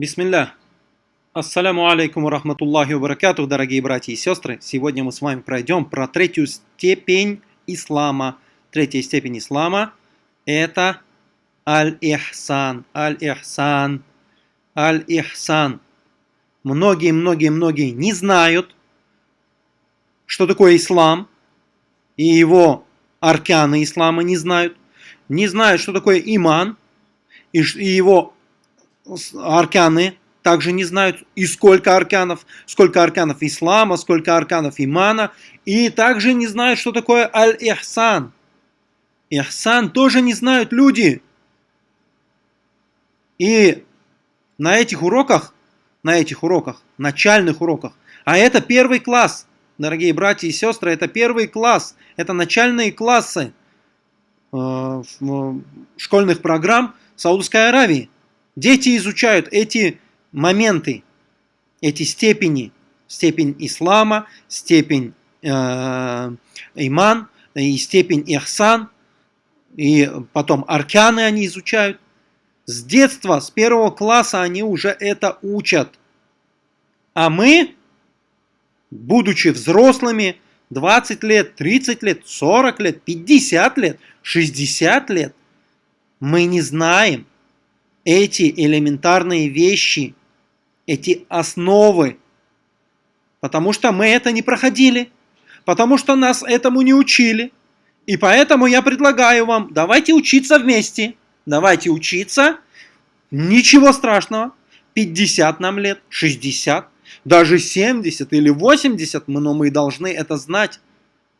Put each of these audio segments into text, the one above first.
Бисмилля. Ассаляму алейкум рахматуллахи баракатух, дорогие братья и сестры. Сегодня мы с вами пройдем про третью степень ислама. Третья степень ислама – это аль-ихсан, аль-ихсан, аль-ихсан. Многие-многие-многие не знают, что такое ислам, и его арканы ислама не знают, не знают, что такое иман, и его арканы также не знают, и сколько арканов, сколько арканов ислама, сколько арканов имана, и также не знают, что такое аль-ихсан. Ихсан тоже не знают люди. И на этих уроках, на этих уроках, начальных уроках, а это первый класс, дорогие братья и сестры, это первый класс, это начальные классы э, школьных программ Саудовской Аравии. Дети изучают эти моменты, эти степени, степень ислама, степень э, иман и степень ихсан, и потом арканы они изучают. С детства, с первого класса они уже это учат. А мы, будучи взрослыми, 20 лет, 30 лет, 40 лет, 50 лет, 60 лет, мы не знаем, эти элементарные вещи, эти основы, потому что мы это не проходили, потому что нас этому не учили. И поэтому я предлагаю вам, давайте учиться вместе, давайте учиться, ничего страшного, 50 нам лет, 60, даже 70 или 80, но мы должны это знать,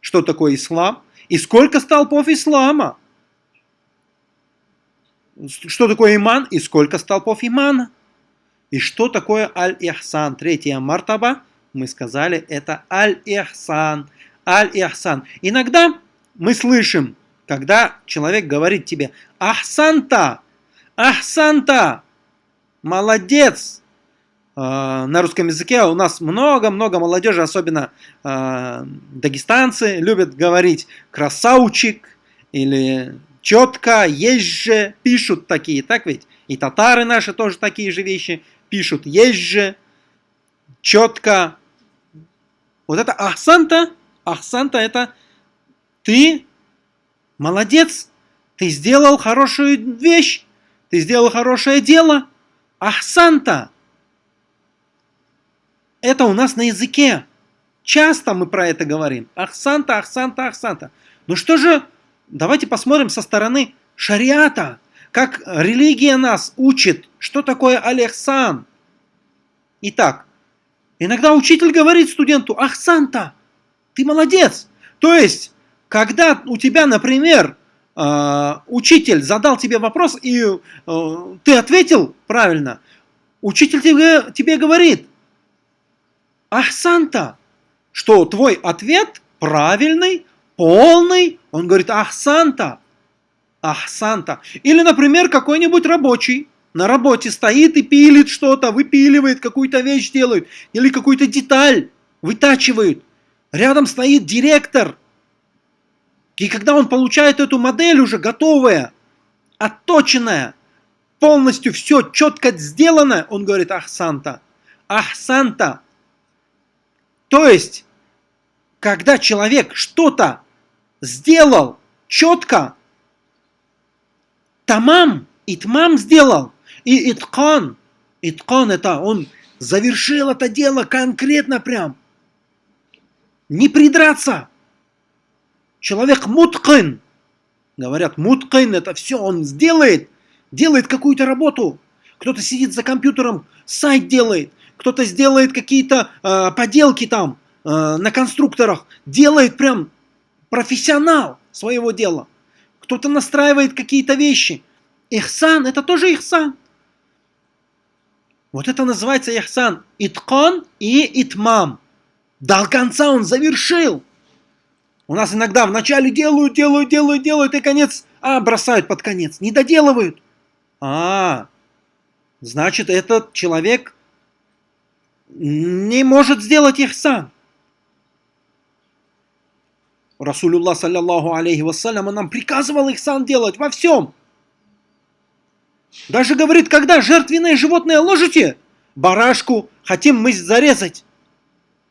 что такое ислам и сколько столпов ислама что такое иман и сколько столпов имана. И что такое аль-ихсан? Третья мартаба, мы сказали, это аль-ихсан. Аль-ихсан. Иногда мы слышим, когда человек говорит тебе «Ахсанта! Ахсанта! Молодец!» а, На русском языке у нас много-много молодежи, особенно э, дагестанцы, любят говорить «красавчик» или четко, есть же, пишут такие, так ведь? И татары наши тоже такие же вещи пишут, есть же, четко. Вот это ахсанта, ахсанта это ты молодец, ты сделал хорошую вещь, ты сделал хорошее дело. Ахсанта. Это у нас на языке. Часто мы про это говорим. Ахсанта, ахсанта, ахсанта. Ну что же давайте посмотрим со стороны шариата, как религия нас учит, что такое Алехсан. Итак, иногда учитель говорит студенту, ах, Санта, ты молодец. То есть, когда у тебя, например, э, учитель задал тебе вопрос, и э, ты ответил правильно, учитель тебе, тебе говорит, ах, Санта, что твой ответ правильный, полный, он говорит «Ахсанта», «Ахсанта». Или, например, какой-нибудь рабочий на работе стоит и пилит что-то, выпиливает, какую-то вещь делает, или какую-то деталь вытачивает. Рядом стоит директор. И когда он получает эту модель уже готовая, отточенная, полностью все четко сделано, он говорит «Ахсанта». Ахсанта. То есть, когда человек что-то сделал четко, тамам, итмам сделал, и иткан, иткан это он завершил это дело конкретно прям. Не придраться. Человек муткин. Говорят, муткин это все он сделает, делает какую-то работу. Кто-то сидит за компьютером, сайт делает, кто-то сделает какие-то э, поделки там э, на конструкторах, делает прям профессионал своего дела. Кто-то настраивает какие-то вещи. Ихсан – это тоже ихсан. Вот это называется ихсан. Иткон и итмам. До конца он завершил. У нас иногда вначале делают, делают, делают, делают, и конец, а, бросают под конец. Не доделывают. А, значит, этот человек не может сделать ихсан. Расулюллах, саллиллаху алейхи вассалям, нам приказывал их сам делать во всем. Даже говорит, когда жертвенное животное ложите, барашку хотим мы зарезать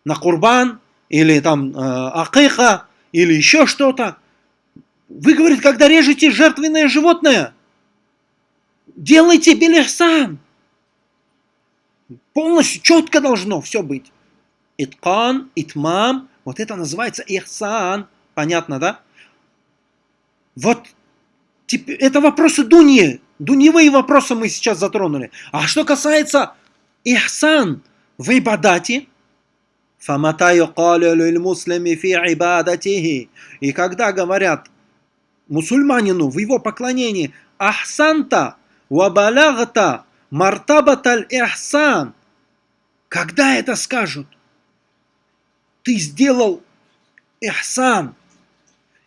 на курбан, или там э, акиха, или еще что-то. Вы, говорит, когда режете жертвенное животное, делайте белихсан. Полностью четко должно все быть. Иткан, итмам, вот это называется ихсан. Понятно, да? Вот теперь это вопросы Дуни. Дуневые вопросы мы сейчас затронули. А что касается Ихсан в Ибадате, и когда говорят мусульманину в его поклонении Ахсанта вабалягта мартабаталь ихсан когда это скажут? Ты сделал ихсан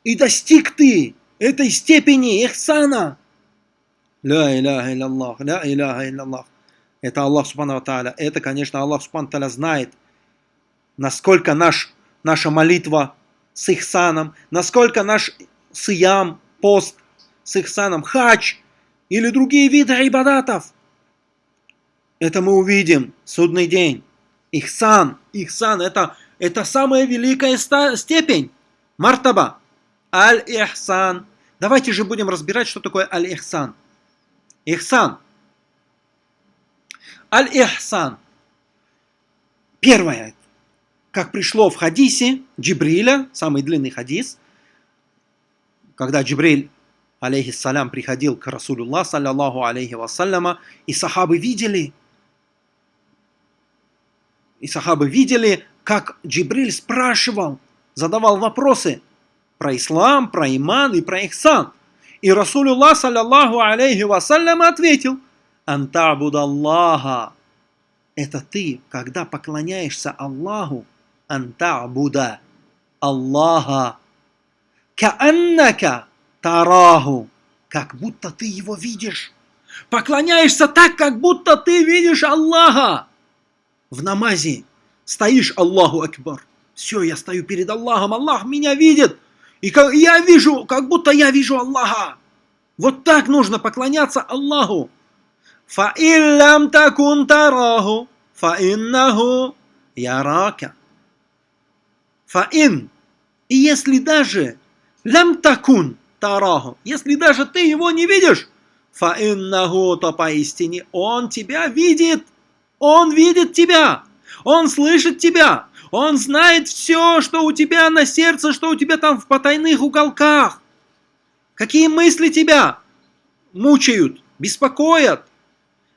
и достиг ты этой степени ихсана. Ля иляха илляллах, ля иляха илляллах. Это Аллах Субхану Тааля. Это, конечно, Аллах Субхану Тааля знает, насколько наш, наша молитва с ихсаном, насколько наш сиям, пост с ихсаном, хач или другие виды айбадатов. Это мы увидим судный день. Ихсан, ихсан, это, это самая великая степень. Мартаба. Аль-Ихсан. Давайте же будем разбирать, что такое Аль-Ихсан. Ихсан. Аль-Ихсан. Первое как пришло в хадисе Джибриля, самый длинный хадис, когда Джибриль, алейхиссалям, приходил к Расулюллах, саллиллаху алейхи вассаляма, и сахабы видели, и сахабы видели, как Джибриль спрашивал, задавал вопросы про ислам, про иман и про ихсан. И Расулюллах, саллиллаху алейхи вассалям, ответил, «Антабудаллаха» – это ты, когда поклоняешься Аллаху, антабуда Аллаха кааннака тараху, как будто ты его видишь. Поклоняешься так, как будто ты видишь Аллаха. В намазе стоишь Аллаху Акбар. Все, я стою перед Аллахом, Аллах меня видит. И как, я вижу, как будто я вижу Аллаха. Вот так нужно поклоняться Аллаху. فَإِن такун тараху, فَإِنَّهُ ярака. Фаин. И если даже лям такун тараху, если даже ты его не видишь, фаиннаху, то поистине он тебя видит. Он видит тебя. Он слышит тебя. Он знает все, что у тебя на сердце, что у тебя там в потайных уголках. Какие мысли тебя мучают, беспокоят.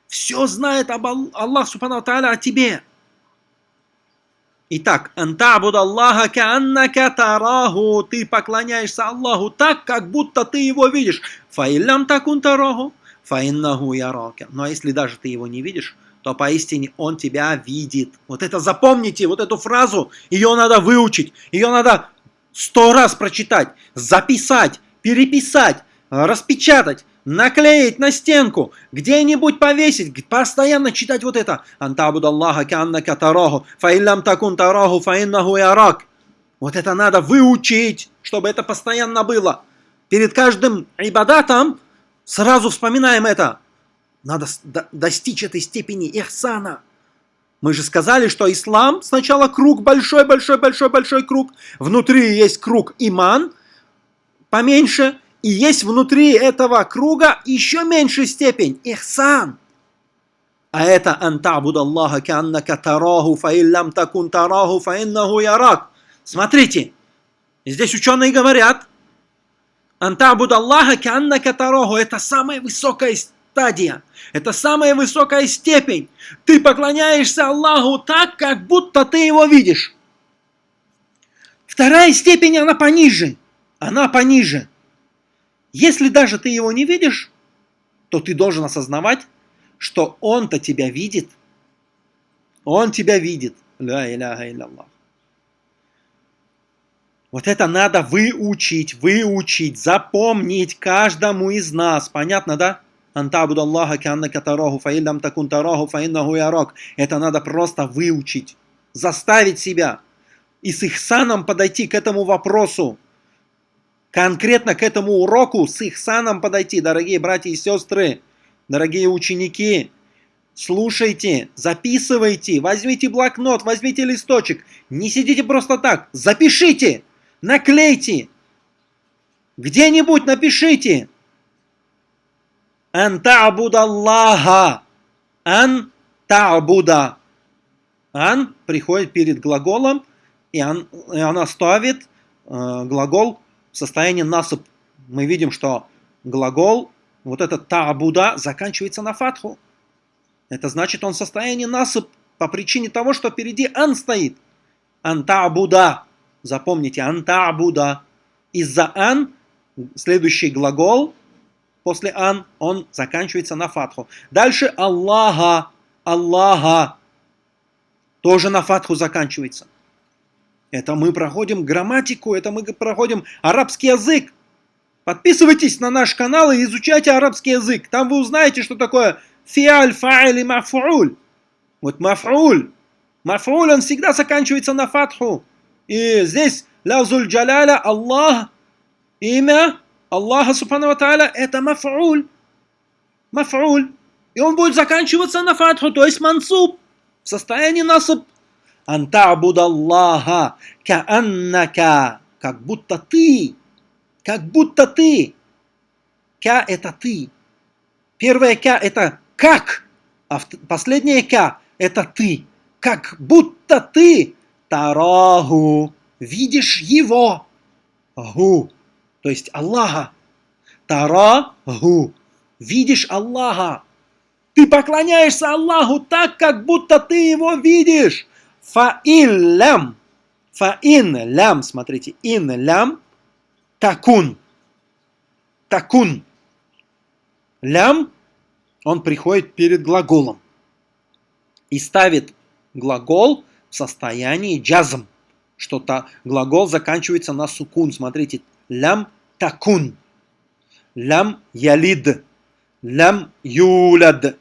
Все знает об Аллах Субхану Тааля о тебе. Итак, антабуд Аллаха кааннака тараху. Ты поклоняешься Аллаху так, как будто ты его видишь. Фаиллям такун тараху, фаиннаху ярака. Но если даже ты его не видишь, то поистине он тебя видит. Вот это запомните, вот эту фразу, ее надо выучить, ее надо сто раз прочитать, записать, переписать, распечатать, наклеить на стенку, где-нибудь повесить, постоянно читать вот это. Антабуд Аллаха каннака тараху, фаиллам такун тараху, фаиннаху ярак. Вот это надо выучить, чтобы это постоянно было. Перед каждым ибадатом сразу вспоминаем это. Надо достичь этой степени ихсана. Мы же сказали, что ислам сначала круг, большой-большой-большой-большой круг. Внутри есть круг иман, поменьше, и есть внутри этого круга еще меньшая степень – ихсан. А это антабуд Аллаха каннака тараху фаиллям такун тараху фаиннаху ярак. Смотрите, здесь ученые говорят, антабуд Аллаха каннака тараху – это самая высокая стадия, это самая высокая степень. Ты поклоняешься Аллаху так, как будто ты его видишь. Вторая степень, она пониже. Она пониже. Если даже ты его не видишь, то ты должен осознавать, что он-то тебя видит. Он тебя видит. Ля иляха илляллах. Вот это надо выучить, выучить, запомнить каждому из нас. Понятно, да? Антабуд Аллаха канна катараху фаиллам такун тараху фаиннаху ярак. Это надо просто выучить, заставить себя и с ихсаном подойти к этому вопросу конкретно к этому уроку с их саном подойти, дорогие братья и сестры. Дорогие ученики, слушайте, записывайте, возьмите блокнот, возьмите листочек. Не сидите просто так, запишите, наклейте. Где-нибудь напишите. Ан та'буда Аллаха. Ан та'буда. Ан приходит перед глаголом, и, он, и она ставит э, глагол в состоянии насып. Мы видим, что глагол, вот этот та'буда, заканчивается на фатху. Это значит, он в состоянии насып по причине того, что впереди ан стоит. Ан та'буда. Запомните, ан та'буда. Из-за ан следующий глагол после ан, он заканчивается на фатху. Дальше Аллаха, Аллаха, тоже на фатху заканчивается. Это мы проходим грамматику, это мы проходим арабский язык. Подписывайтесь на наш канал и изучайте арабский язык. Там вы узнаете, что такое фиаль, фа'иль и маф'уль. Вот маф'уль. Маф'уль, он всегда заканчивается на фатху. И здесь лязуль джаляля, Аллах, имя Аллаха Субхану Тааля это маф'уль. Маф'уль. И он будет заканчиваться на фатху, то есть мансуб. В состоянии насаб. Антабуд Аллаха кааннака. Как будто ты. Как будто ты. Ка это ты. Первое ка это как. А последнее ка это ты. Как будто ты. Тараху. Видишь его. Гу то есть Аллаха. Тараху. Видишь Аллаха. Ты поклоняешься Аллаху так, как будто ты его видишь. Фаин лям. Фаин лям. Смотрите. Ин лям. Такун. Такун. Лям. Он приходит перед глаголом. И ставит глагол в состоянии джазм. Что-то глагол заканчивается на сукун. Смотрите. Лям такун. Лям ялид. Лям юляд.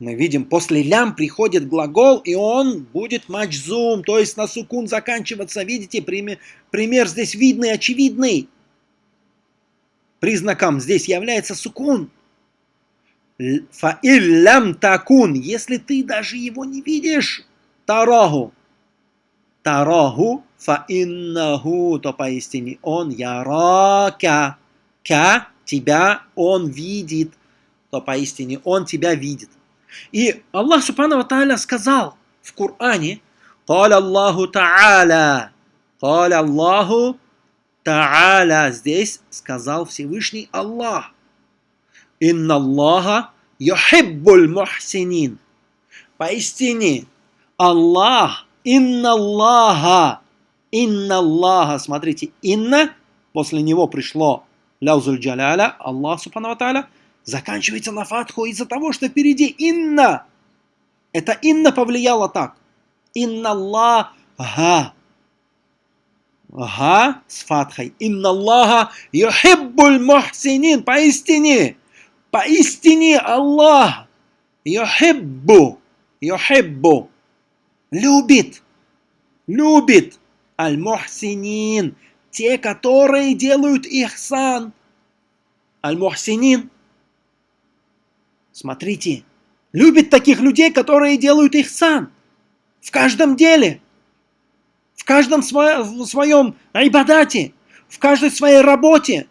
Мы видим, после лям приходит глагол, и он будет маджзум, то есть на сукун заканчиваться. Видите, пример, пример здесь видный, очевидный. Признаком здесь является сукун. Фаиллям такун, если ты даже его не видишь, тараху. Тараху фаиннаху, то поистине он ярака. Ка, тебя он видит, то поистине он тебя видит. И Аллах Субхану Тааля сказал в Коране, قال Аллаху Та'аля, قال Аллаху Та'аля, здесь сказал Всевышний Аллах. Инна Аллаха юхиббуль мухсинин. Поистине, Аллах, инна Аллаха, Инна Аллаха, смотрите, инна, после него пришло ляузуль джаляля, Аллах субхану заканчивается на фатху из-за того, что впереди инна. Это инна повлияло так. Инна Аллаха. Ага, с фатхой. Инна Аллаха юхиббуль мухсинин. Поистине, поистине Аллах юхиббу, юхиббу, любит, любит Аль-Мухсинин. Те, которые делают ихсан. Аль-Мухсинин. Смотрите. Любит таких людей, которые делают ихсан. В каждом деле. В каждом сво своем айбадате. В каждой своей работе.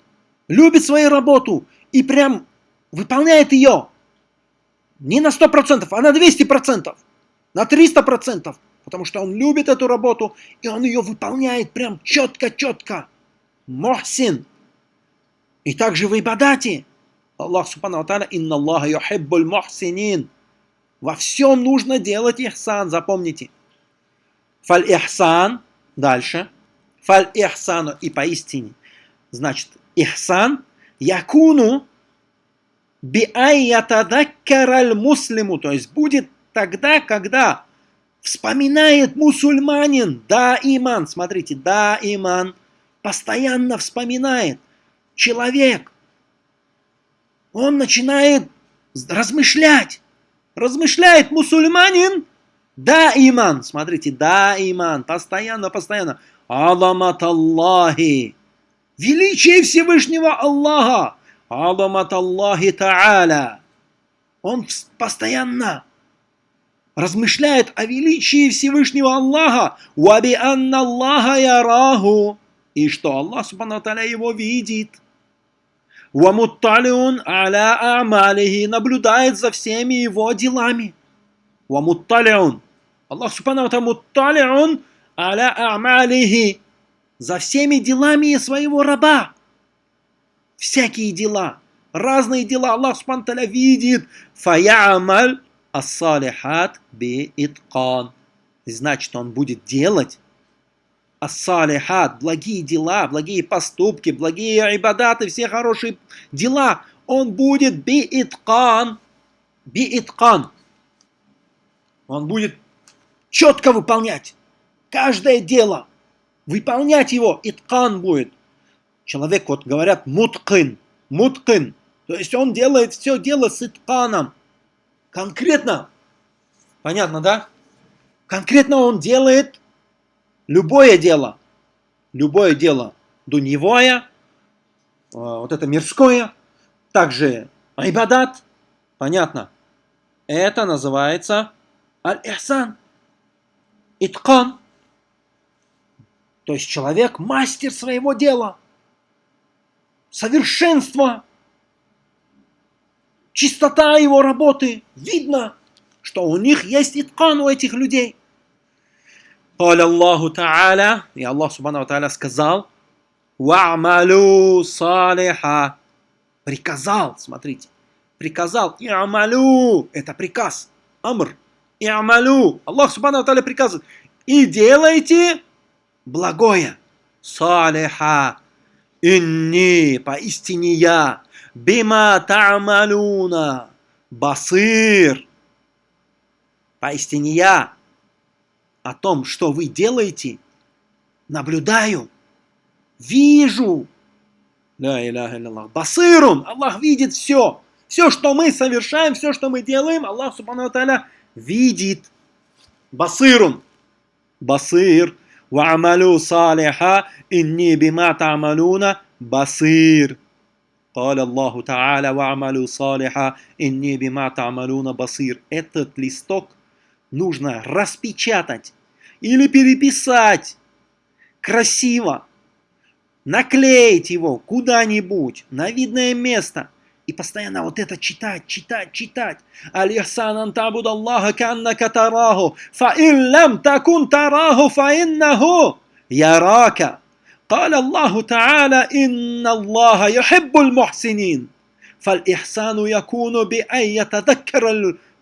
Любит свою работу. И прям выполняет ее. Не на 100%, а на 200%. На 300% потому что он любит эту работу, и он ее выполняет прям четко-четко. Мохсин. И также в Ибадате. Аллах Субхану Тааля, инна Аллаха юхиббуль мухсинин. Во всем нужно делать ихсан, запомните. Фаль ихсан, дальше. Фаль ихсану, и поистине. Значит, ихсан, якуну би айятадаккараль муслиму, то есть будет тогда, когда Вспоминает мусульманин, да, иман, смотрите, да, иман, постоянно вспоминает. Человек, он начинает размышлять. Размышляет мусульманин, да, иман, смотрите, да, иман, постоянно, постоянно. Аламат Аллахи, величие Всевышнего Аллаха, Аламат Аллахи Та'аля, Он постоянно размышляет о величии Всевышнего Аллаха. Уаби анна Аллаха яраху. И что Аллах Субхану его видит. Вамутталиун аля амалихи наблюдает за всеми его делами. Вамутталиун. Аллах Субхану мутталиун аля амалихи. За всеми делами своего раба. Всякие дела, разные дела Аллах Субхану видит. Фаямаль ассалихат би иткан. Значит, он будет делать ассалихат, благие дела, благие поступки, благие ибадаты, все хорошие дела, он будет бииткан, бииткан. Он будет четко выполнять каждое дело, выполнять его, иткан будет. Человек, вот говорят, муткин, муткин, то есть он делает все дело с итканом. Конкретно, понятно, да? Конкретно он делает любое дело, любое дело. Дуньевое, э, вот это мирское, также айбадат, понятно, это называется аль-ихсан, иткан. То есть человек мастер своего дела, совершенство, чистота его работы. Видно, что у них есть иткан у этих людей. قال الله تعالى и Аллах Субхану Тааля сказал «Ва'малю салиха» приказал, смотрите, приказал «И'малю» это приказ, амр «И'малю» Аллах Субхану Тааля приказывает и делайте благое салиха инни поистине я бима та'малюна, басыр. Поистине я о том, что вы делаете, наблюдаю, вижу. Да, иляха Аллах. Басырун, Аллах видит все. Все, что мы совершаем, все, что мы делаем, Аллах Субхану Тааля видит. Басырун. Басыр. Ва'амалю салиха, инни бима та'амалюна, басыр. قال الله تعالى وعملوا صالحا إني بما تعملون بصير Этот листок нужно распечатать или переписать красиво, наклеить его куда-нибудь на видное место и постоянно вот это читать, читать, читать. Аль-Ихсан антабуд Аллаха каннака тараху, фа иллам такун тараху, фа иннаху ярака. قال الله تعالى إن الله يحب المحسنين فالإحسان يكون بأن يتذكر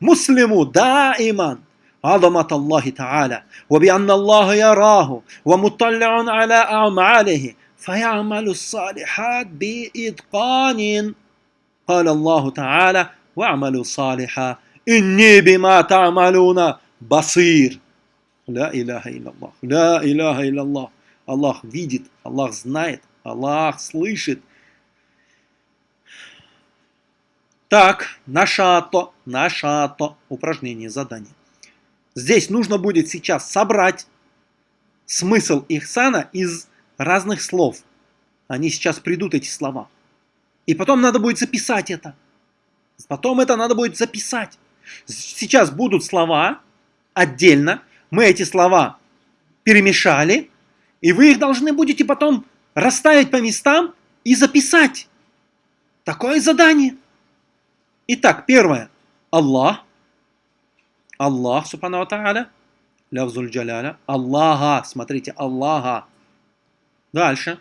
المسلم دائما عظمة الله تعالى وبأن الله يراه ومطلع على أعماله فيعمل الصالحات بإتقان. قال الله تعالى واعملوا صالحا إني بما تعملون بصير. لا إله إلا الله لا إله إلا الله. Аллах видит, Аллах знает, Аллах слышит. Так, нашато, нашато, упражнение, задание. Здесь нужно будет сейчас собрать смысл ихсана из разных слов. Они сейчас придут, эти слова. И потом надо будет записать это. Потом это надо будет записать. Сейчас будут слова отдельно. Мы эти слова перемешали. И вы их должны будете потом расставить по местам и записать. Такое задание. Итак, первое. Аллах. Аллах, субхану тааля, лявзуль джаляля, Аллаха, смотрите, Аллаха. Дальше.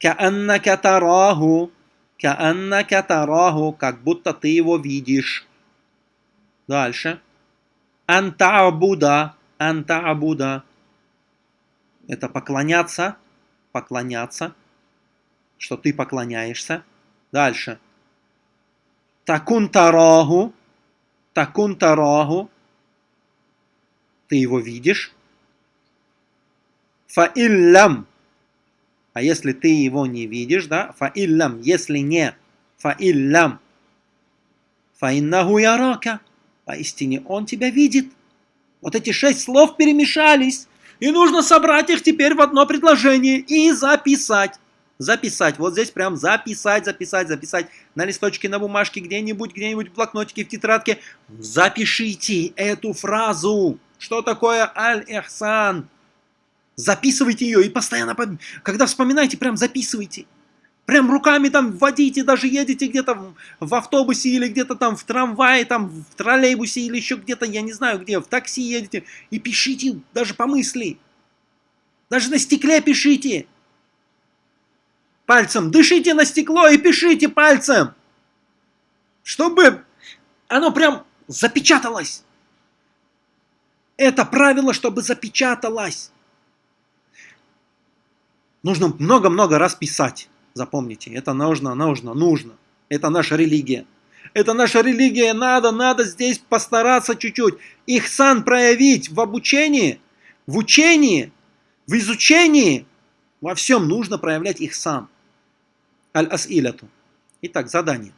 Кааннака тараху, кааннака тараху, как будто ты его видишь. Дальше. Антаабуда, антаабуда. Это поклоняться, поклоняться, что ты поклоняешься. Дальше. Такун тараху, такун тараху, ты его видишь. Фаиллям, а если ты его не видишь, да, фаиллям, если не, фаиллям, фаиннаху ярака, поистине он тебя видит. Вот эти шесть слов перемешались, и нужно собрать их теперь в одно предложение и записать. Записать. Вот здесь прям записать, записать, записать. На листочке, на бумажке, где-нибудь, где-нибудь в блокнотике, в тетрадке. Запишите эту фразу. Что такое аль-ихсан? Записывайте ее и постоянно, когда вспоминаете, прям записывайте. Прям руками там вводите, даже едете где-то в автобусе или где-то там в трамвае, там в троллейбусе или еще где-то, я не знаю где, в такси едете. И пишите даже по мысли. Даже на стекле пишите. Пальцем. Дышите на стекло и пишите пальцем. Чтобы оно прям запечаталось. Это правило, чтобы запечаталось. Нужно много-много раз писать. Запомните, это нужно, нужно, нужно. Это наша религия. Это наша религия, надо, надо здесь постараться чуть-чуть. Ихсан проявить в обучении, в учении, в изучении. Во всем нужно проявлять ихсан. Аль-асиляту. Итак, задание.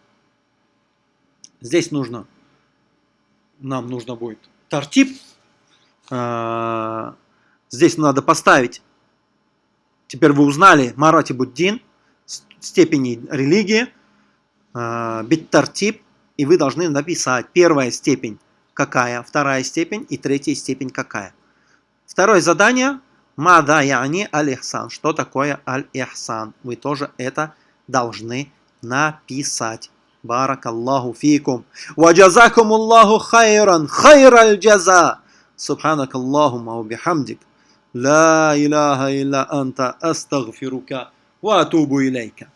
Здесь нужно, нам нужно будет тартип. А, здесь надо поставить. Теперь вы узнали Марати Буддин степени религии, э, биттартип, и вы должны написать первая степень какая, вторая степень и третья степень какая. Второе задание Мада яни аль-ихсан. Что такое аль-ихсан? Вы тоже это должны написать. Баракаллаху фикум. Ваджазакум Аллаху хайран. Хайр аль-джаза. Субханак Аллахума бихамдик. لا إله إلا أنت أستغفرك وأتوب إليك.